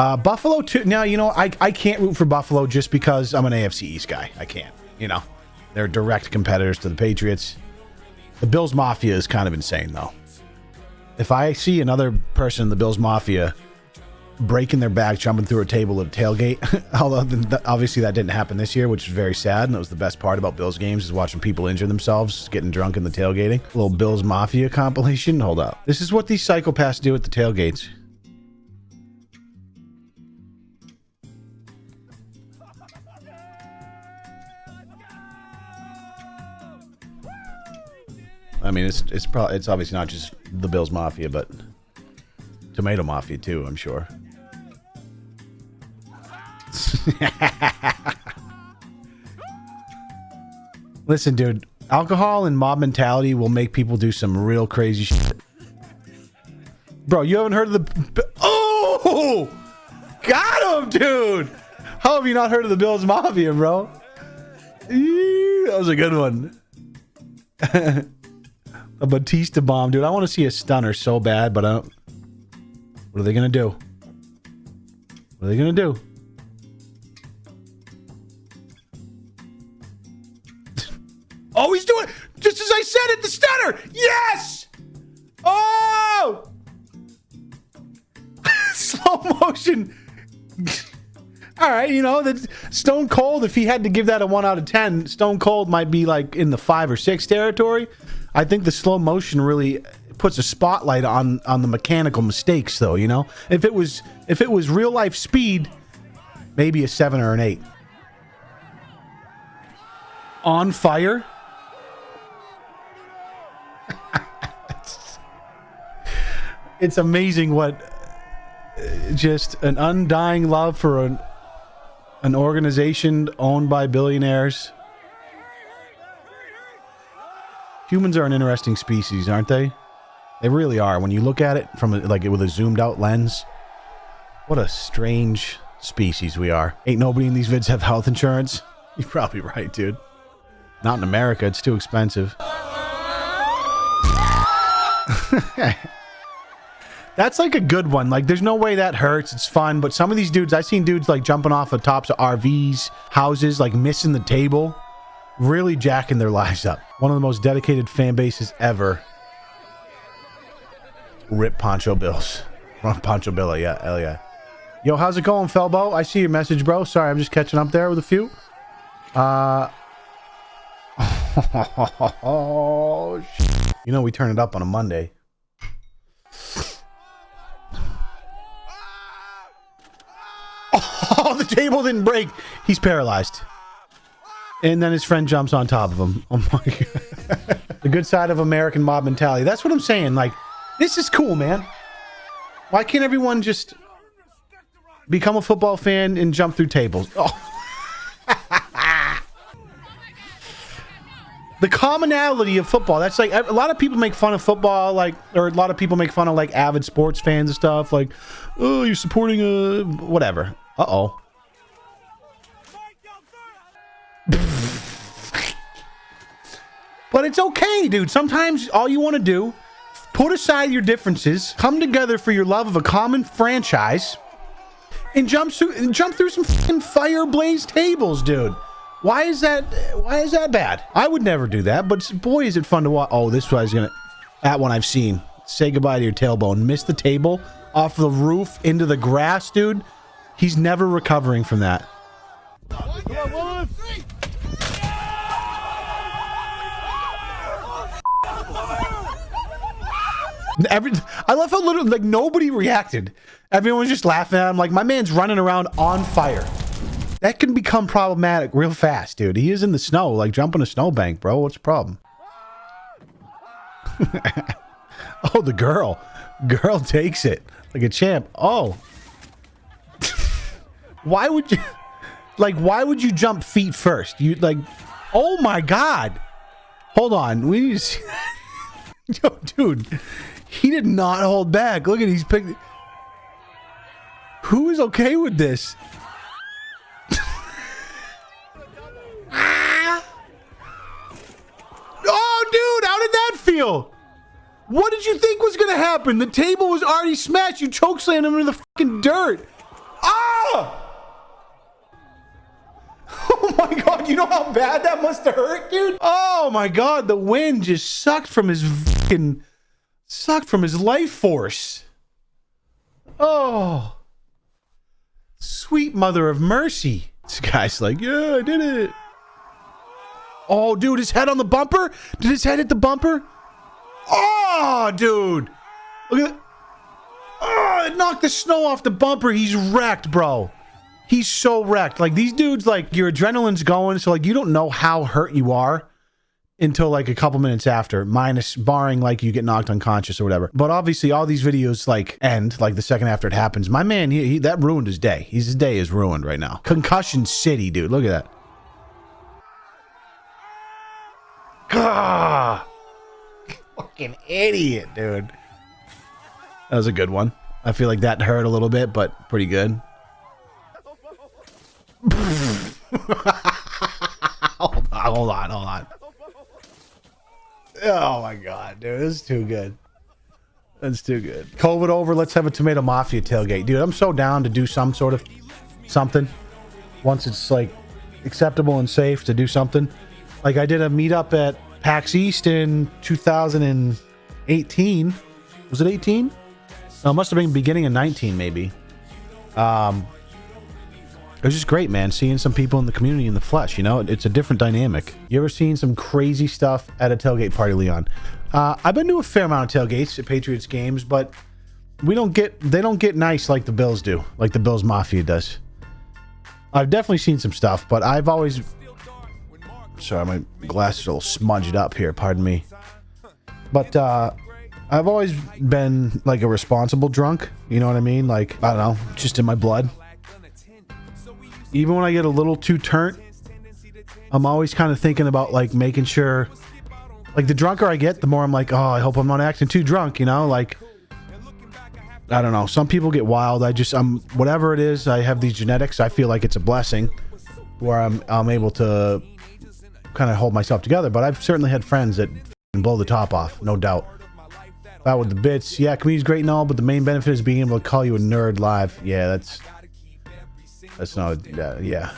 Uh, Buffalo too. Now you know I I can't root for Buffalo just because I'm an AFC East guy. I can't. You know, they're direct competitors to the Patriots. The Bills Mafia is kind of insane though. If I see another person in the Bills Mafia breaking their back, jumping through a table at a tailgate, although th- obviously that didn't happen this year, which is very sad. And that was the best part about Bills games is watching people injure themselves, getting drunk in the tailgating. A little Bills Mafia compilation. Hold up. This is what these psychopaths do at the tailgates. I mean, it's it's probably it's obviously not just the Bills Mafia, but Tomato Mafia too. I'm sure. Listen, dude, alcohol and mob mentality will make people do some real crazy shit. Bro, you haven't heard of the Oh! Got him, dude. How have you not heard of the Bills Mafia, bro? That was a good one. a Batista bomb, dude. I want to see a stunner so bad, but I don't. What are they gonna do? What are they gonna do? oh, he's doing just as I said it. The stunner. Yes. Oh. Slow motion. All right, you know that Stone Cold. If he had to give that a one out of ten, Stone Cold might be like in the five or six territory. I think the slow motion really puts a spotlight on on the mechanical mistakes, though. You know, if it was if it was real life speed, maybe a seven or an eight. On fire. it's amazing what uh, just an undying love for an an organization owned by billionaires. Humans are an interesting species, aren't they? They really are. When you look at it from a, like with a zoomed out lens, what a strange species we are. Ain't nobody in these vids have health insurance. You're probably right, dude. Not in America. It's too expensive. That's like a good one. Like, there's no way that hurts. It's fun. But some of these dudes, I've seen dudes like jumping off the tops of RVs, houses, like missing the table, really jacking their lives up. One of the most dedicated fan bases ever. Rip Pancho Bills. Pancho Bill, yeah, hell yeah. Yo, how's it going, Felbo? I see your message, bro. Sorry, I'm just catching up there with a few. Uh. Oh, you know, we turn it up on a Monday. Oh, the table didn't break. He's paralyzed. And then his friend jumps on top of him. Oh my god. the good side of American mob mentality. That's what I'm saying. Like, this is cool, man. Why can't everyone just become a football fan and jump through tables? Oh. the commonality of football. That's like a lot of people make fun of football, like, or a lot of people make fun of like avid sports fans and stuff. Like, oh, you're supporting a whatever. Uh oh. But it's okay, dude. Sometimes all you want to do, put aside your differences, come together for your love of a common franchise, and jump through, and jump through some fucking fire blaze tables, dude. Why is that? Why is that bad? I would never do that, but boy, is it fun to watch. Oh, this guy's gonna. That one I've seen. Say goodbye to your tailbone. Miss the table off the roof into the grass, dude. He's never recovering from that. Every, I love how little, like nobody reacted. Everyone was just laughing at him. Like my man's running around on fire. That can become problematic real fast, dude. He is in the snow, like jumping a snowbank, bro. What's the problem? oh, the girl. Girl takes it like a champ. Oh. why would you like why would you jump feet first? You like oh my god. Hold on. We need to see Yo, dude. He did not hold back. Look at he's picked Who is okay with this? Oh, dude, how did that feel? What did you think was to happen? The table was already smashed. You chokeslammed him into the fucking dirt. Ah! Oh my god, you know how bad that must have hurt, dude? Oh my god, the wind just sucked from his fucking sucked from his life force. Oh. Sweet mother of mercy. This guy's like, yeah, I did it. Oh, dude, his head on the bumper? Did his head hit the bumper? Oh, dude. Look at that. Oh, it knocked the snow off the bumper. He's wrecked, bro. He's so wrecked. Like these dudes, like your adrenaline's going, so like you don't know how hurt you are until like a couple minutes after, minus barring like you get knocked unconscious or whatever. But obviously, all these videos like end like the second after it happens. My man, he, he that ruined his day. He's, his day is ruined right now. Concussion City, dude. Look at that. Ah, fucking idiot, dude. That was a good one. I feel like that hurt a little bit, but pretty good. hold on, hold on, hold on. Oh my god, dude, this is too good. That's too good. COVID over, let's have a tomato mafia tailgate. Dude, I'm so down to do some sort of something. Once it's like acceptable and safe to do something. Like I did a meetup at PAX East in 2018. Was it 18? No, it must have been beginning of 19 maybe. Um it was just great, man. Seeing some people in the community in the flesh, you know, it's a different dynamic. You ever seen some crazy stuff at a tailgate party, Leon? Uh, I've been to a fair amount of tailgates at Patriots games, but we don't get they don't get nice like the Bills do, like the Bills Mafia does. I've definitely seen some stuff, but I've always sorry, my glasses are all smudged up here. Pardon me, but uh, I've always been like a responsible drunk. You know what I mean? Like I don't know, just in my blood even when I get a little too turnt, I'm always kind of thinking about like making sure, like the drunker I get, the more I'm like, oh, I hope I'm not acting too drunk, you know, like. I don't know. Some people get wild. I just, I'm whatever it is. I have these genetics. I feel like it's a blessing, where I'm I'm able to kind of hold myself together. But I've certainly had friends that blow the top off, no doubt. That with the bits, yeah, community's great and all, but the main benefit is being able to call you a nerd live. Yeah, that's that's not, yeah.